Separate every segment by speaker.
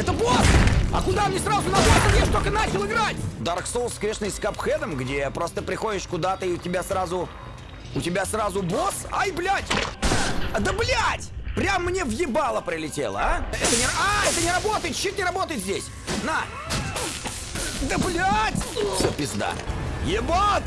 Speaker 1: Это босс! А куда мне сразу на босса? Я ж только начал играть! Dark Souls, конечно, с капхедом, где просто приходишь куда-то и у тебя сразу... У тебя сразу босс? Ай, блядь! А, да, блядь! Прям мне въебало прилетело, а? Это не... А, это не работает! Щит не работает здесь! На! Да, блядь! Все, пизда. Ебать!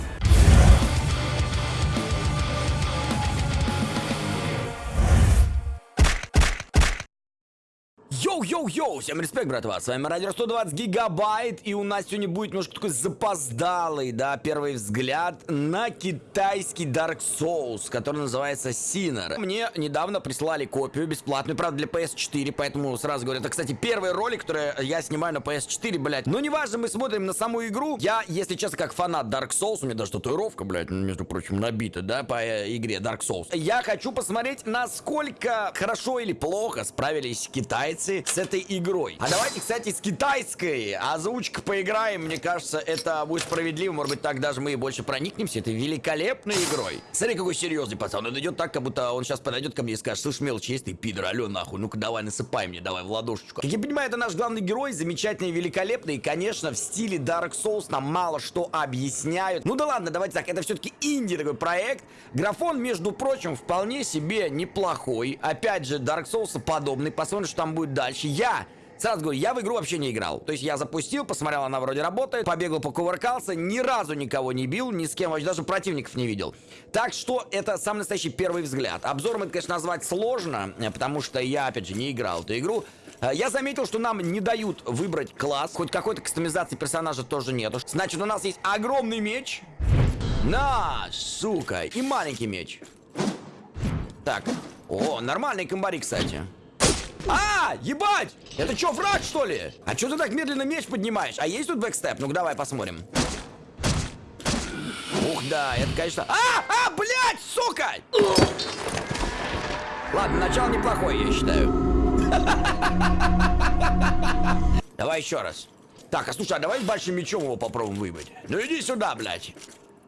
Speaker 1: Йоу-йоу-йоу! Всем респект, братва! С вами Радио 120 Гигабайт, и у нас сегодня будет немножко такой запоздалый, да, первый взгляд на китайский Dark Souls, который называется Sinner. Мне недавно прислали копию бесплатную, правда, для PS4, поэтому сразу говорю, это, кстати, первый ролик, который я снимаю на PS4, блядь. Но неважно, мы смотрим на саму игру. Я, если честно, как фанат Dark Souls, у меня даже татуировка, блядь, между прочим, набита, да, по э, игре Dark Souls. Я хочу посмотреть, насколько хорошо или плохо справились китайцы с этой игрой. А давайте, кстати, с китайской озвучкой поиграем. Мне кажется, это будет справедливо. Может быть, так даже мы и больше проникнемся этой великолепной игрой. Смотри, какой серьезный пацан. Он идет так, как будто он сейчас подойдет ко мне и скажет, слышь, мелочь, есть ты, пидор, алё, нахуй. Ну-ка, давай, насыпай мне, давай, в ладошечку. Как я понимаю, это наш главный герой, замечательный, великолепный. И, конечно, в стиле Dark Souls нам мало что объясняют. Ну да ладно, давайте так, это все-таки инди такой проект. Графон, между прочим, вполне себе неплохой. Опять же, Dark Souls подобный. Посмотрим, что там будет дальше дальше. Я Сразу говорю, я в игру вообще не играл. То есть я запустил, посмотрел, она вроде работает, побегал, покувыркался, ни разу никого не бил, ни с кем, вообще даже противников не видел. Так что это самый настоящий первый взгляд. Обзором это, конечно, назвать сложно, потому что я, опять же, не играл эту игру. А, я заметил, что нам не дают выбрать класс, хоть какой-то кастомизации персонажа тоже нету. Значит, у нас есть огромный меч. На, сука, и маленький меч. Так, о, нормальный комбари, кстати. А, ебать! Это что, враг, что ли? А что ты так медленно меч поднимаешь? А есть тут бэкстеп? Ну-ка, давай посмотрим. Ух, да, это, конечно... А, а, блядь, сука! Ладно, начало неплохое, я считаю. Давай еще раз. Так, а слушай, а давай с большим мечом его попробуем выбить. Ну иди сюда, блядь.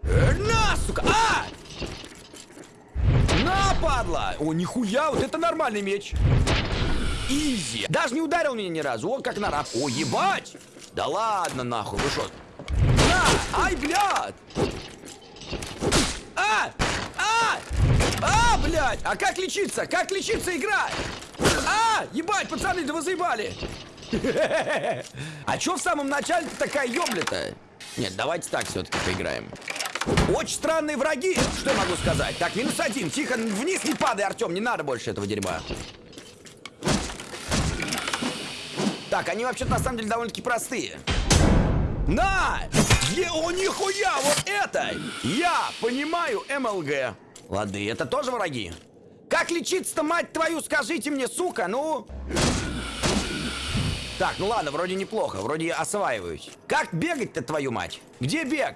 Speaker 1: Э, на, сука! А! На, падла! О, нихуя, вот это нормальный меч. Изи. Даже не ударил меня ни разу. Вот как на раб. О, ебать! Да ладно, нахуй, вы шо? На! Ай, блядь! А! А! А, блядь! А как лечиться? Как лечиться игра? А! Ебать, пацаны, да вы заебали! А чё в самом начале такая ёбля-то? Нет, давайте так все-таки поиграем. Очень странные враги, что я могу сказать. Так, минус один. Тихо, вниз не падай, Артем, не надо больше этого дерьма. Так, они вообще-то на самом деле довольно-таки простые. На! Е о, нихуя! Вот это! Я понимаю МЛГ. Лады, это тоже враги? Как лечиться-то, мать твою, скажите мне, сука, ну... Так, ну ладно, вроде неплохо, вроде осваиваюсь. Как бегать-то, твою мать? Где бег?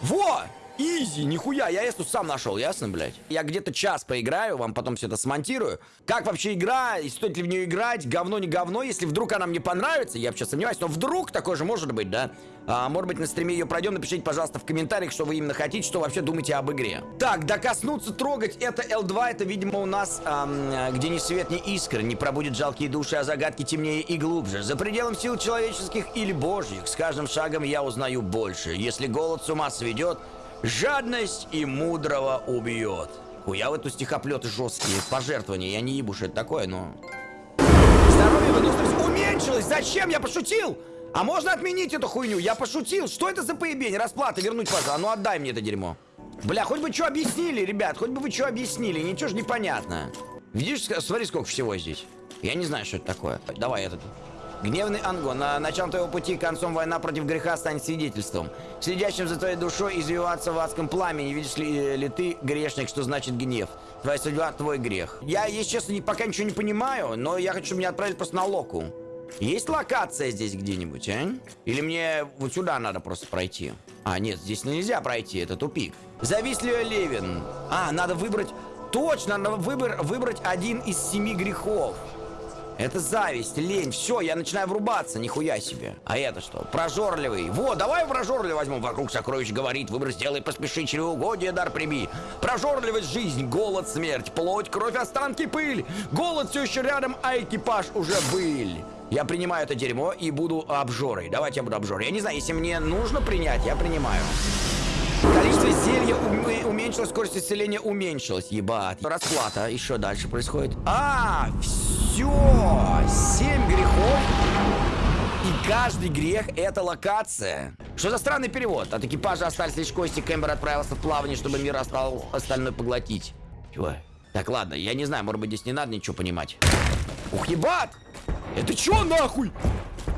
Speaker 1: Во! Изи, нихуя, я эту сам нашел, ясно, блядь? Я где-то час поиграю, вам потом все это смонтирую. Как вообще игра, и стоит ли в нее играть, говно не говно, если вдруг она мне понравится, я вообще сомневаюсь, но вдруг такое же может быть, да? А, может быть, на стриме ее пройдем, напишите, пожалуйста, в комментариях, что вы именно хотите, что вообще думаете об игре. Так, докоснуться, трогать, это L2, это, видимо, у нас, эм, где ни свет, ни искры, не пробудет жалкие души, а загадки темнее и глубже. За пределом сил человеческих или божьих, с каждым шагом я узнаю больше. Если голод с ума сведет, Жадность и мудрого убьет. Хуя в эту стихоплеты жесткие. Пожертвования. Я не ебу, что это такое, но... Здоровье выносливость уменьшилось. Зачем? Я пошутил! А можно отменить эту хуйню? Я пошутил. Что это за поебень? Расплата вернуть, пожалуйста. А ну отдай мне это дерьмо. Бля, хоть бы что объяснили, ребят. Хоть бы вы что объяснили. Ничего ж непонятно. Видишь, смотри, сколько всего здесь. Я не знаю, что это такое. Давай этот... Гневный Анго, на началом твоего пути концом война против греха станет свидетельством. Следящим за твоей душой извиваться в адском пламени. Видишь ли, э, ли ты грешник, что значит гнев? Твоя судьба – твой грех. Я, если честно, пока ничего не понимаю, но я хочу, чтобы меня отправили просто на локу. Есть локация здесь где-нибудь, а? Или мне вот сюда надо просто пройти? А, нет, здесь нельзя пройти, это тупик. Завистливый Левин. А, надо выбрать... Точно, надо выбор... выбрать один из семи грехов. Это зависть, лень. Все, я начинаю врубаться, нихуя себе. А это что? Прожорливый. Во, давай прожорливый возьмем. Вокруг сокровищ говорит, выбор сделай, поспеши, чревоугодие, дар прими. Прожорливость, жизнь, голод, смерть, плоть, кровь, останки, пыль. Голод все еще рядом, а экипаж уже быль. Я принимаю это дерьмо и буду обжорой. Давайте я буду обжорой. Я не знаю, если мне нужно принять, я принимаю. Количество зелья ум- уменьшилось, скорость исцеления уменьшилась. Ебать. Расплата. Что дальше происходит? А, все. Семь грехов. И каждый грех — это локация. Что за странный перевод? От экипажа остались лишь кости, Кэмбер отправился в плавание, чтобы мир остал остальной поглотить. Чего? Так, ладно, я не знаю, может быть, здесь не надо ничего понимать. Ух, ебать! Это чё нахуй?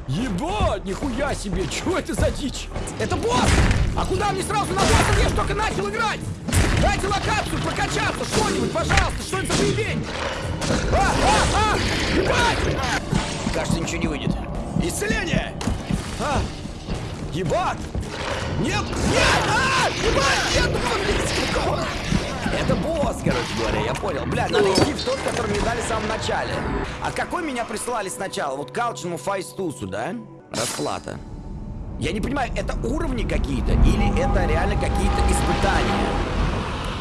Speaker 1: Ебать, нихуя себе, чё это за дичь? Это босс! А куда мне сразу на босса? Я ж только начал играть! Дайте локацию, прокачаться, что-нибудь, пожалуйста, что это за заебень? А, а, а! Ебать! Кажется, ничего не выйдет. Исцеление! А! Ебать! Нет! Нет! А! Ебать! Нет! Вот, это босс, короче говоря, я понял. Бля, надо идти в тот, который мне дали в самом начале. А какой меня прислали сначала? Вот Калчину Файстусу, да? Расплата. Я не понимаю, это уровни какие-то или это реально какие-то испытания?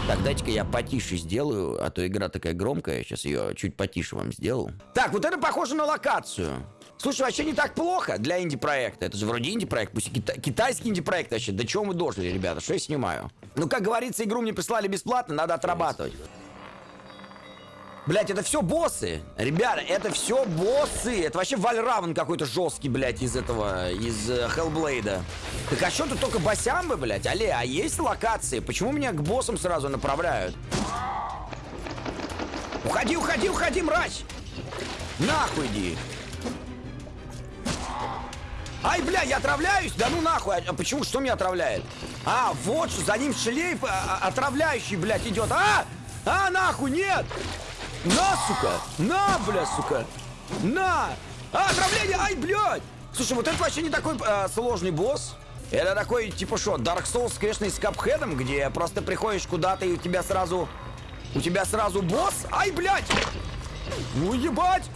Speaker 1: Так, дайте-ка я потише сделаю, а то игра такая громкая. Сейчас ее чуть потише вам сделал. Так, вот это похоже на локацию. Слушай, вообще не так плохо для инди-проекта. Это же вроде инди-проект, пусть и кита китайский инди-проект вообще. Да чего мы дожили, ребята, что я снимаю? Ну, как говорится, игру мне прислали бесплатно, надо отрабатывать. Блять, это все боссы. Ребята, это все боссы. Это вообще Вальравен какой-то жесткий, блядь, из этого, из э. Так а что тут только босямбы, блядь? Алле, а есть локации? Почему меня к боссам сразу направляют? Уходи, уходи, уходи, мразь! Нахуй иди! Ай, бля, я отравляюсь? Да ну нахуй, а почему, что меня отравляет? А, вот что, за ним шлейф а, а, отравляющий, блядь, идет. А! А, нахуй, нет! На, сука! На, бля, сука! На! А, отравление! Ай, блядь! Слушай, вот это вообще не такой а, сложный босс. Это такой, типа что, Dark Souls, конечно, с капхедом, где просто приходишь куда-то и у тебя сразу... У тебя сразу босс? Ай, блядь! Ну, ебать!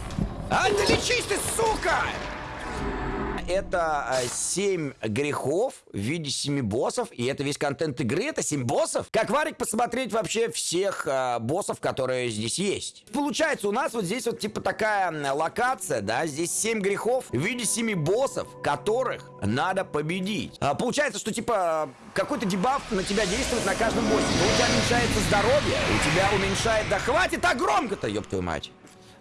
Speaker 1: А, да лечись ты, сука! Это 7 э, грехов в виде 7 боссов, и это весь контент игры, это 7 боссов. Как варик посмотреть вообще всех э, боссов, которые здесь есть. Получается, у нас вот здесь вот типа такая локация, да, здесь 7 грехов в виде 7 боссов, которых надо победить. А, получается, что типа какой-то дебаф на тебя действует на каждом боссе. Но у тебя уменьшается здоровье, у тебя уменьшает... Да хватит так громко-то, ёб твою мать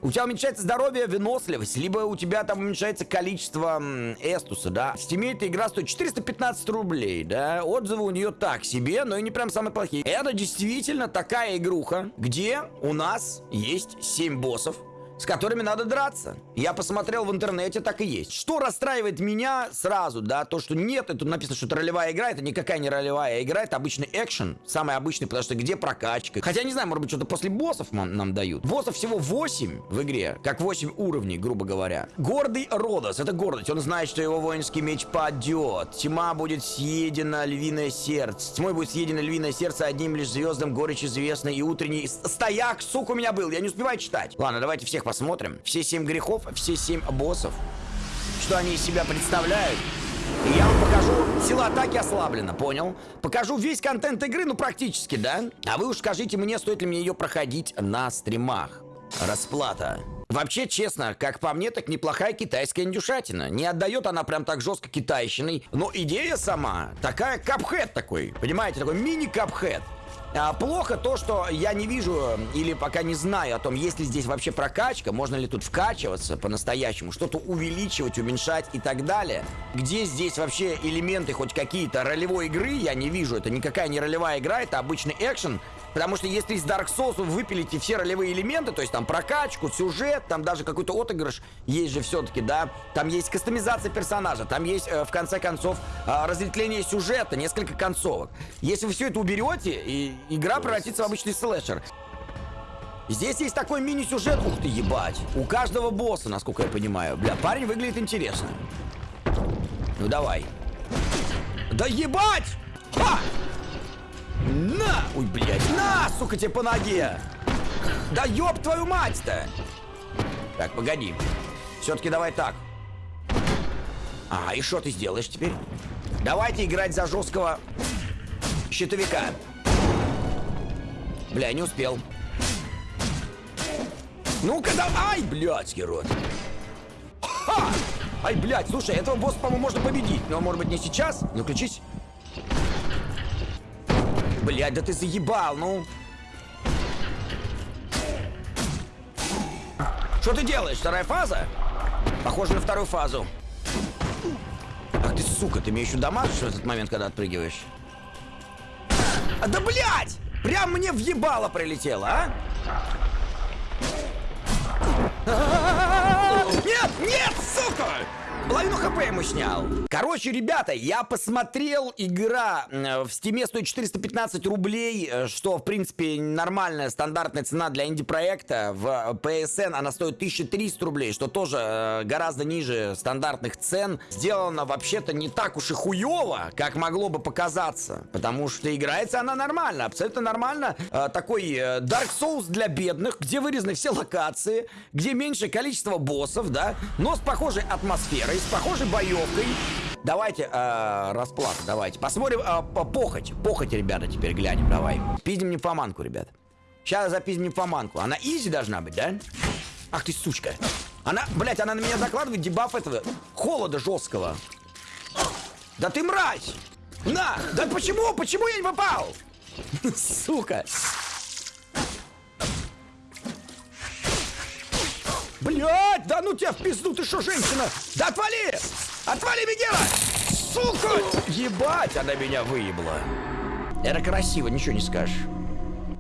Speaker 1: у тебя уменьшается здоровье, выносливость, либо у тебя там уменьшается количество эстуса, да. В стиме эта игра стоит 415 рублей, да. Отзывы у нее так себе, но и не прям самые плохие. Это действительно такая игруха, где у нас есть 7 боссов, с которыми надо драться. Я посмотрел в интернете, так и есть. Что расстраивает меня сразу, да, то, что нет, это написано, что это ролевая игра, это никакая не ролевая игра, это обычный экшен, самый обычный, потому что где прокачка. Хотя, не знаю, может быть, что-то после боссов нам, дают. Боссов всего 8 в игре, как 8 уровней, грубо говоря. Гордый Родос, это гордость, он знает, что его воинский меч падет. Тьма будет съедена, львиное сердце. Тьмой будет съедено львиное сердце одним лишь звездам, горечь известной и утренний стояк, сука, у меня был, я не успеваю читать. Ладно, давайте всех посмотрим. Все семь грехов, все семь боссов. Что они из себя представляют. И я вам покажу, сила атаки ослаблена, понял? Покажу весь контент игры, ну практически, да? А вы уж скажите мне, стоит ли мне ее проходить на стримах. Расплата. Вообще, честно, как по мне, так неплохая китайская индюшатина. Не отдает она прям так жестко китайщиной. Но идея сама такая капхед такой. Понимаете, такой мини-капхед. А, плохо то, что я не вижу или пока не знаю о том, есть ли здесь вообще прокачка, можно ли тут вкачиваться по-настоящему, что-то увеличивать, уменьшать и так далее. Где здесь вообще элементы хоть какие-то ролевой игры, я не вижу. Это никакая не ролевая игра, это обычный экшен, Потому что если из Dark Souls вы выпилите все ролевые элементы, то есть там прокачку, сюжет, там даже какой-то отыгрыш есть же все-таки, да, там есть кастомизация персонажа, там есть, э, в конце концов, э, разветвление сюжета, несколько концовок. Если вы все это уберете, и игра превратится в обычный слэшер. Здесь есть такой мини-сюжет, ух ты, ебать, у каждого босса, насколько я понимаю. Бля, парень выглядит интересно. Ну давай. Да ебать! Ха! На! Ой, блядь, на, сука, тебе по ноге! Да ёб твою мать-то! Так, погоди. Все-таки давай так. А, и что ты сделаешь теперь? Давайте играть за жесткого щитовика. Бля, не успел. Ну-ка, давай, рот. Ха! Ай, блядь, слушай, этого босса, по-моему, можно победить. Но, может быть, не сейчас? Ну, включись. Блядь, да ты заебал, ну. Что ты делаешь? Вторая фаза? Похоже на вторую фазу. Ах ты, сука, ты меня еще дамажишь в этот момент, когда отпрыгиваешь? А, да, блядь! Прям мне въебало прилетело, а? Нет, нет, сука! Половину хп ему снял. Короче, ребята, я посмотрел, игра э, в стиме стоит 415 рублей, э, что, в принципе, нормальная стандартная цена для инди-проекта. В PSN она стоит 1300 рублей, что тоже э, гораздо ниже стандартных цен. Сделано вообще-то не так уж и хуево, как могло бы показаться. Потому что играется она нормально, абсолютно нормально. Такой Dark Souls для бедных, где вырезаны все локации, где меньшее количество боссов, да, но с похожей атмосферой с похожей боевкой. Давайте, э, расплата, давайте. Посмотрим, э, похоть. Похоть, ребята, теперь глянем, давай. Пиздим нимфоманку, ребят. Сейчас запиздим нимфоманку. Она изи должна быть, да? Ах ты, сучка. Она, блядь, она на меня закладывает дебаф этого холода жесткого. Да ты мразь! На! Да почему? Почему я не попал? Сука! Блять, да ну тебя в пизду, ты что, женщина? Да отвали! Отвали, Мегера! Сука! Ебать, она меня выебла. Это красиво, ничего не скажешь.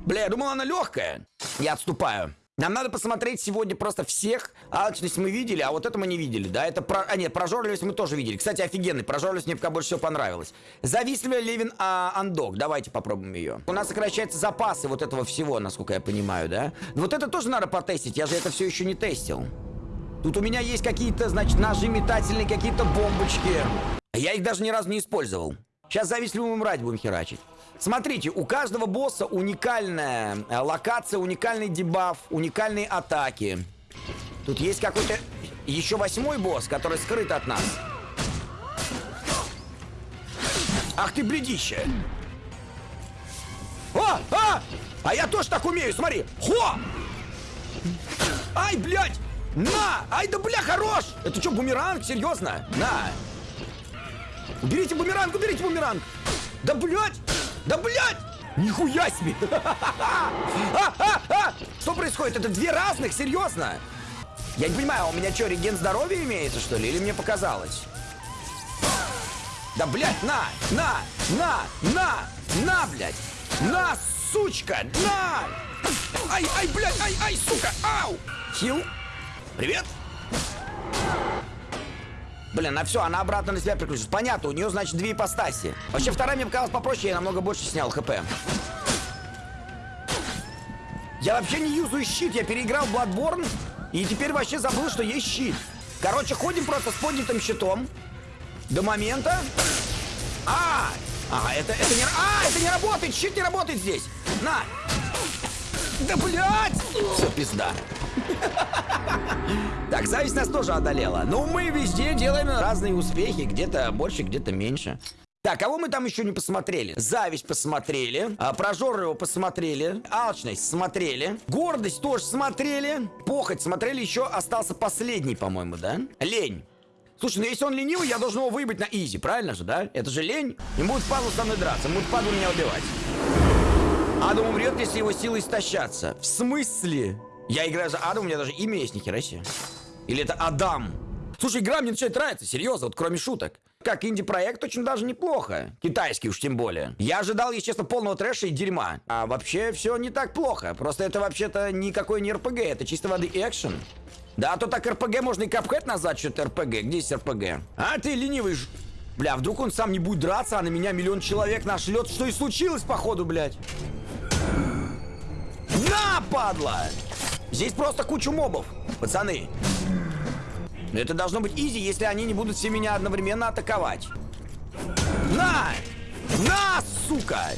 Speaker 1: Бля, я думал, она легкая. Я отступаю. Нам надо посмотреть сегодня просто всех. Алчность мы видели, а вот это мы не видели, да? Это про... А, нет, прожорливость мы тоже видели. Кстати, офигенный. Прожорливость мне пока больше всего понравилась. Завистливая Левин а, Андок. Давайте попробуем ее. У нас сокращаются запасы вот этого всего, насколько я понимаю, да? Вот это тоже надо потестить. Я же это все еще не тестил. Тут у меня есть какие-то, значит, ножи метательные, какие-то бомбочки. Я их даже ни разу не использовал. Сейчас завистливым мрать будем херачить. Смотрите, у каждого босса уникальная э, локация, уникальный дебаф, уникальные атаки. Тут есть какой-то еще восьмой босс, который скрыт от нас. Ах ты, бледище! О! А! А я тоже так умею, смотри! Хо! Ай, блядь! На! Ай, да бля, хорош! Это что, бумеранг? Серьезно? На! Уберите бумеранг, уберите бумеранг! Да, блядь! Да, блядь! Нихуя себе! Что происходит? Это две разных? Серьезно? Я не понимаю, а у меня что, реген здоровья имеется, что ли? Или мне показалось? Да, блядь, на! На! На! На! На, блядь! На, сучка! На! Ай, ай, блядь, ай, ай, сука! Ау! Хил? Привет! Блин, а все, она обратно на себя переключится. Понятно, у нее, значит, две ипостаси. Вообще, вторая мне показалась попроще, я намного больше снял хп. Я вообще не юзаю щит, я переиграл Bloodborne, и теперь вообще забыл, что есть щит. Короче, ходим просто с поднятым щитом. До момента... А! Ага, это, это не... А, это не работает! Щит не работает здесь! На! Да, блядь! Все, пизда. Так, зависть нас тоже одолела. Но мы везде делаем разные успехи. Где-то больше, где-то меньше. Так, кого мы там еще не посмотрели? Зависть посмотрели, а, прожорливого посмотрели, алчность смотрели, гордость тоже смотрели, похоть смотрели, еще остался последний, по-моему, да? Лень. Слушай, ну если он ленивый, я должен его выебать на изи, правильно же, да? Это же лень. Не будет падлу со мной драться, будет падлу меня убивать. Адам умрет, если его силы истощатся. В смысле? Я играю за Адам, у меня даже имя есть, нихера себе. Или это Адам? Слушай, игра мне начинает нравиться, серьезно, вот кроме шуток. Как инди-проект очень даже неплохо. Китайский уж тем более. Я ожидал, если честно, полного трэша и дерьма. А вообще все не так плохо. Просто это вообще-то никакой не РПГ, это чисто воды экшен. Да, а то так РПГ можно и капхэт назвать, что это РПГ. Где есть РПГ? А ты ленивый ж... Бля, вдруг он сам не будет драться, а на меня миллион человек нашлет. Что и случилось, походу, блядь. На, падла! Здесь просто кучу мобов, пацаны. Это должно быть изи, если они не будут все меня одновременно атаковать. На! На, сука!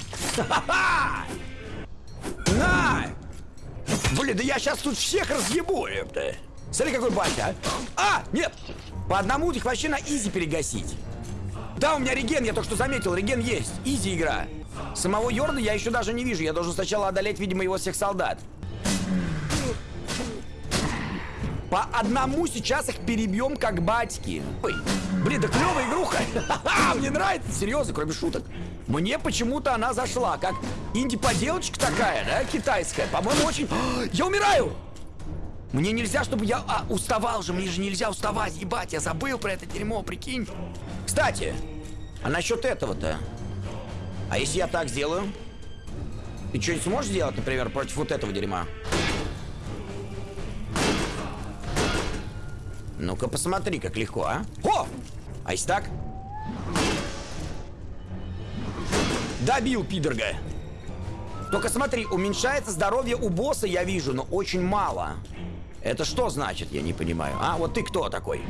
Speaker 1: На! Блин, да я сейчас тут всех разъебу, это. Смотри, какой батя, а! А, нет! По одному их вообще на изи перегасить. Да, у меня реген, я только что заметил, реген есть. Изи игра. Самого Йорда я еще даже не вижу. Я должен сначала одолеть, видимо, его всех солдат. По одному сейчас их перебьем, как батьки. Ой, блин, да клевая игруха. Мне нравится, серьезно, кроме шуток. Мне почему-то она зашла, как инди-поделочка такая, да, китайская. По-моему, очень... Я умираю! Мне нельзя, чтобы я... А, уставал же, мне же нельзя уставать. Ебать, я забыл про это дерьмо, прикинь. Кстати, а насчет этого-то? А если я так сделаю? Ты что-нибудь сможешь сделать, например, против вот этого дерьма? Ну-ка посмотри, как легко, а? О! А если так? Добил пидорга. Только смотри, уменьшается здоровье у босса, я вижу, но очень мало. Это что значит, я не понимаю. А, вот ты кто такой?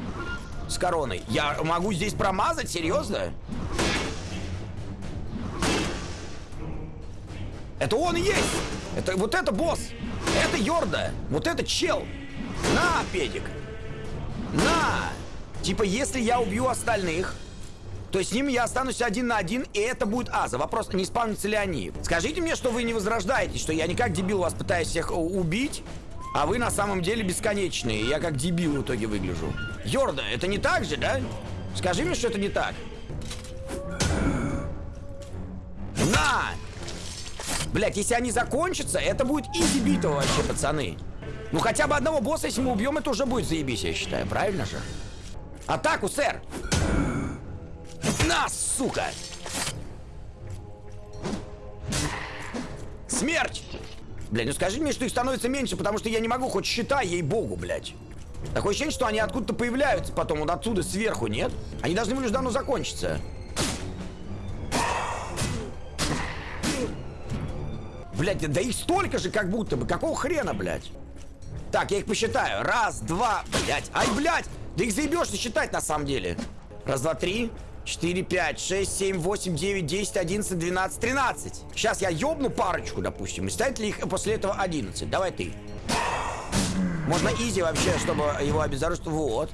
Speaker 1: С короной. Я могу здесь промазать? Серьезно? Это он и есть! Это вот это босс! Это Йорда! Вот это чел! На, педик! На! Типа, если я убью остальных, то с ними я останусь один на один, и это будет Аза. Вопрос, не спавнятся ли они? Скажите мне, что вы не возрождаетесь, что я не как дебил вас пытаюсь всех убить, а вы на самом деле бесконечные. Я как дебил в итоге выгляжу. Йорда, это не так же, да? Скажи мне, что это не так. На! Блять, если они закончатся, это будет изи битва вообще, пацаны. Ну хотя бы одного босса, если мы убьем, это уже будет заебись, я считаю. Правильно же? Атаку, сэр! На, сука! Смерть! Блядь, ну скажи мне, что их становится меньше, потому что я не могу хоть считай, ей-богу, блядь. Такое ощущение, что они откуда-то появляются потом, вот отсюда, сверху, нет? Они должны были уже давно закончиться. Блядь, да их столько же, как будто бы. Какого хрена, блядь? Так, я их посчитаю. Раз, два, блядь. Ай, блядь! Да их заебешься считать на самом деле. Раз, два, три, четыре, пять, шесть, семь, восемь, девять, десять, одиннадцать, двенадцать, тринадцать. Сейчас я ёбну парочку, допустим. И станет ли их после этого одиннадцать? Давай ты. Можно изи вообще, чтобы его обезоружить. Вот.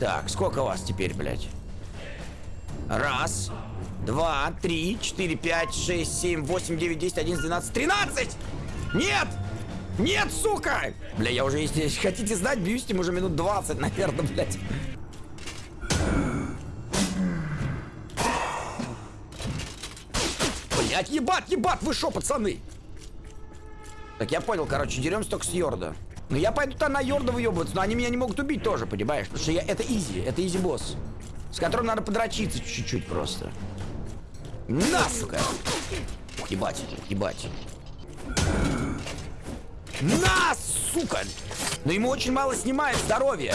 Speaker 1: Так, сколько вас теперь, блядь? Раз, два, три, четыре, пять, шесть, семь, восемь, девять, десять, одиннадцать, двенадцать, тринадцать! Нет! Нет, сука! Бля, я уже, если хотите знать, бьюсь тем уже минут 20, наверное, блядь. Блять, ебать, ебать, вы шо, пацаны? Так, я понял, короче, деремся только с Йорда. Ну, я пойду-то на Йорда выебываться, но они меня не могут убить тоже, понимаешь? Потому что я, это изи, это изи-босс. С которым надо подрочиться чуть-чуть просто. На, сука! Ебать, ебать. На, сука! Но ему очень мало снимает здоровья.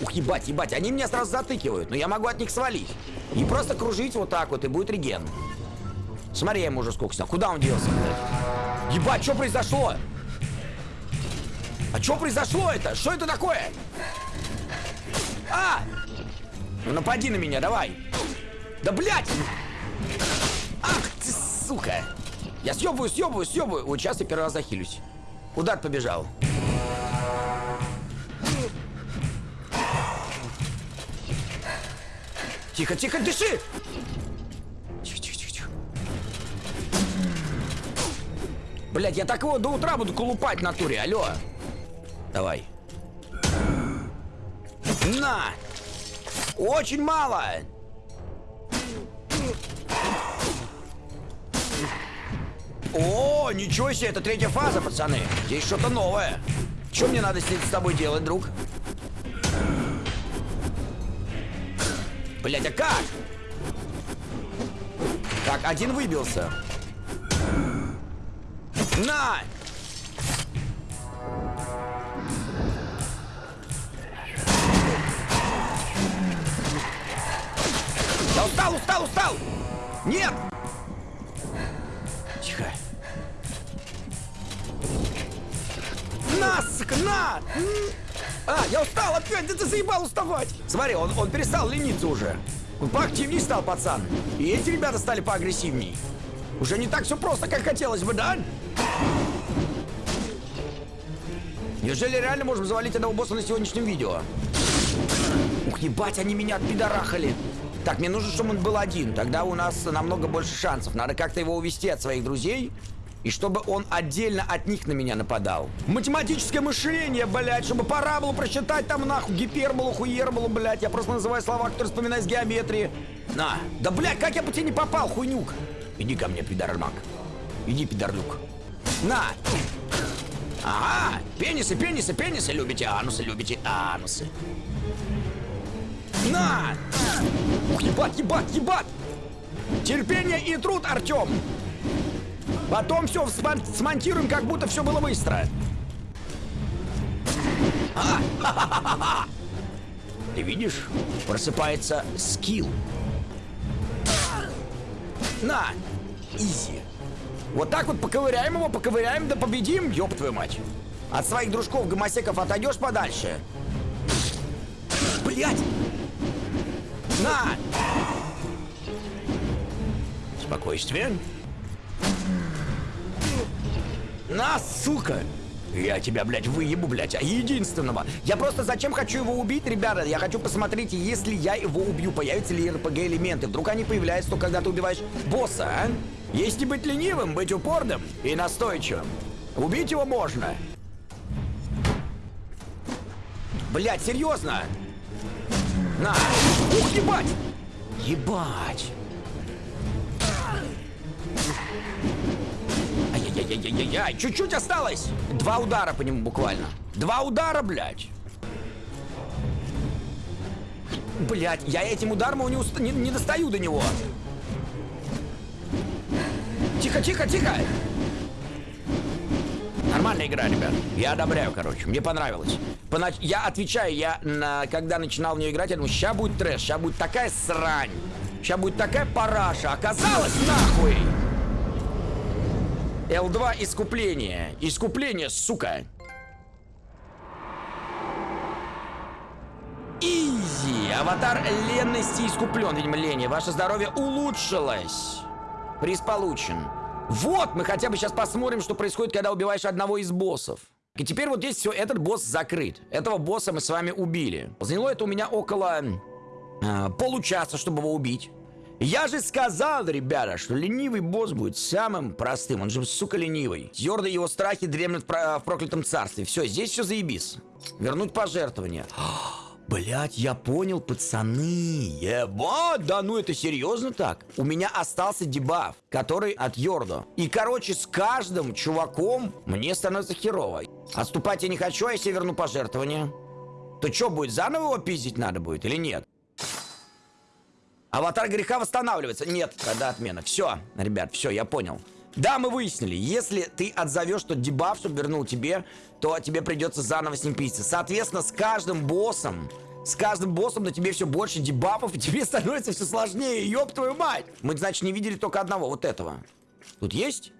Speaker 1: Ух, ебать, ебать, они меня сразу затыкивают, но я могу от них свалить. И просто кружить вот так вот, и будет реген. Смотри, я ему уже сколько снял. Куда он делся, блядь? Ебать, что произошло? А что произошло это? Что это такое? А! Ну напади на меня, давай. Да, блядь! Ах ты, сука! Я съебываю, съебываю, съебываю. Вот сейчас я первый раз захилюсь. Удар побежал. Тихо, тихо, дыши! Тихо, тихо, тихо, тихо. Блять, я так его до утра буду колупать в натуре, алло. Давай. На! Очень мало! О, ничего себе, это третья фаза, пацаны. Здесь что-то новое. Что мне надо с тобой делать, друг? Блять, а как? Так, один выбился. На! Я устал, устал, устал! Нет! Сука, на! А, я устал опять, да ты заебал уставать! Смотри, он, он перестал лениться уже. Он поактивнее стал, пацан. И эти ребята стали поагрессивней. Уже не так все просто, как хотелось бы, да? Неужели реально можем завалить одного босса на сегодняшнем видео? Ух, ебать, они меня отпидорахали. Так, мне нужно, чтобы он был один. Тогда у нас намного больше шансов. Надо как-то его увести от своих друзей И чтобы он отдельно от них на меня нападал. Математическое мышление, блядь, чтобы параболу просчитать там нахуй, гиперболу, хуерболу, блядь. Я просто называю слова, которые вспоминаю из геометрии. На. Да, блядь, как я по тебе не попал, хуйнюк? Иди ко мне, пидормак. Иди, пидорлюк. На. Ага, пенисы, пенисы, пенисы любите, анусы любите, анусы. На! Ух, ебать, ебать, ебать! Терпение и труд, Артем! Потом все смонтируем, как будто все было быстро. Ты видишь? Просыпается скилл. На! Изи. Вот так вот поковыряем его, поковыряем, да победим, ёб твою мать. От своих дружков-гомосеков отойдешь подальше. Блять! На! Спокойствие. На, сука! Я тебя, блядь, выебу, блядь, а единственного. Я просто зачем хочу его убить, ребята? Я хочу посмотреть, если я его убью, появятся ли РПГ-элементы. Вдруг они появляются только когда ты убиваешь босса, а? Если быть ленивым, быть упорным и настойчивым. Убить его можно. Блядь, серьезно? На! Ух, ебать! Ебать! Ай-яй-яй-яй-яй, чуть-чуть осталось. Два удара по нему буквально. Два удара, блядь. Блядь, я этим ударом его не, не, не достаю до него. Тихо, тихо, тихо. Нормальная игра, ребят. Я одобряю, короче. Мне понравилось. Понач... Я отвечаю, я на... когда начинал в нее играть, я думал, ща будет трэш, ща будет такая срань. Ща будет такая параша. Оказалось, нахуй! L2 искупление. Искупление, сука. Изи. Аватар ленности искуплен. Видимо, лени. Ваше здоровье улучшилось. Приз получен. Вот, мы хотя бы сейчас посмотрим, что происходит, когда убиваешь одного из боссов. И теперь вот здесь все, этот босс закрыт. Этого босса мы с вами убили. Заняло это у меня около э, получаса, чтобы его убить. Я же сказал, ребята, что ленивый босс будет самым простым. Он же, сука, ленивый. Твердые его страхи дремлют в проклятом царстве. Все, здесь все заебись. Вернуть пожертвование. Блять, я понял, пацаны. Ебать, да ну это серьезно так? У меня остался дебаф, который от Йордо. И, короче, с каждым чуваком мне становится херово. Отступать я не хочу, а если верну пожертвование? То что, будет заново его пиздить надо будет или нет? Аватар греха восстанавливается. Нет, тогда отмена. Все, ребят, все, я понял. Да, мы выяснили, если ты отзовешь тот дебаф, чтобы вернул тебе, то тебе придется заново с ним писаться. Соответственно, с каждым боссом, с каждым боссом на тебе все больше дебафов, и тебе становится все сложнее, ёб твою мать! Мы, значит, не видели только одного, вот этого. Тут есть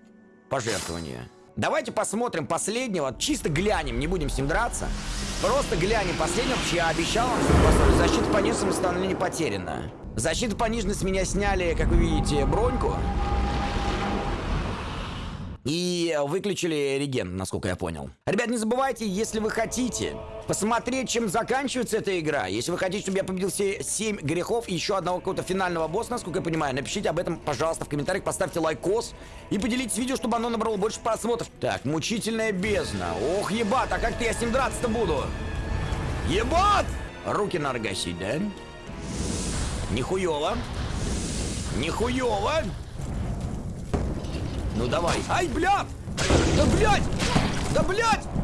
Speaker 1: пожертвование? Давайте посмотрим последнего, чисто глянем, не будем с ним драться. Просто глянем последнего, потому я обещал вам, что защита по низкому становлению потеряна. Защита понижена с меня сняли, как вы видите, броньку. И выключили реген, насколько я понял. Ребят, не забывайте, если вы хотите посмотреть, чем заканчивается эта игра, если вы хотите, чтобы я победил все 7 грехов и еще одного какого-то финального босса, насколько я понимаю, напишите об этом, пожалуйста, в комментариях, поставьте лайкос и поделитесь видео, чтобы оно набрало больше просмотров. Так, мучительная бездна. Ох, ебать, а как ты я с ним драться-то буду? Ебать! Руки надо гасить, да? Нихуево. Нихуево. Ну давай. Ай, блядь! Да блядь! Да блядь!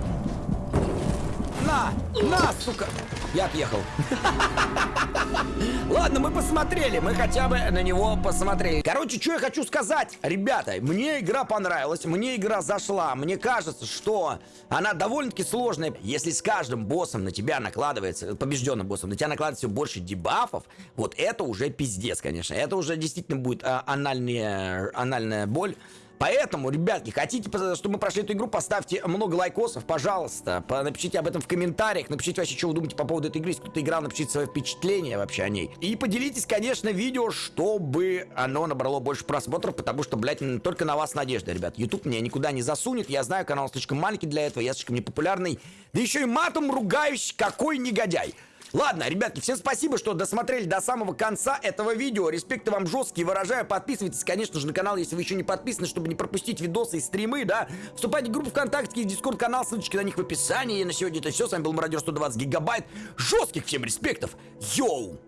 Speaker 1: На! На, сука! Я отъехал. Ладно, мы посмотрели, мы хотя бы на него посмотрели. Короче, что я хочу сказать, ребята, мне игра понравилась, мне игра зашла, мне кажется, что она довольно-таки сложная. Если с каждым боссом на тебя накладывается, побежденным боссом, на тебя накладывается все больше дебафов, вот это уже пиздец, конечно. Это уже действительно будет а, анальная, анальная боль. Поэтому, ребятки, хотите, чтобы мы прошли эту игру, поставьте много лайкосов, пожалуйста. Напишите об этом в комментариях. Напишите вообще, что вы думаете по поводу этой игры. Если кто-то играл, напишите свои впечатления вообще о ней. И поделитесь, конечно, видео, чтобы оно набрало больше просмотров, потому что, блядь, только на вас надежда, ребят. YouTube меня никуда не засунет. Я знаю, канал слишком маленький для этого, я слишком непопулярный. Да еще и матом ругаюсь, какой негодяй. Ладно, ребятки, всем спасибо, что досмотрели до самого конца этого видео. Респекты вам жесткие выражаю. Подписывайтесь, конечно же, на канал, если вы еще не подписаны, чтобы не пропустить видосы и стримы, да. Вступайте в группу ВКонтакте и Дискорд-канал, ссылочки на них в описании. И на сегодня это все. С вами был Мародер 120 Гигабайт. Жестких всем респектов. Йоу!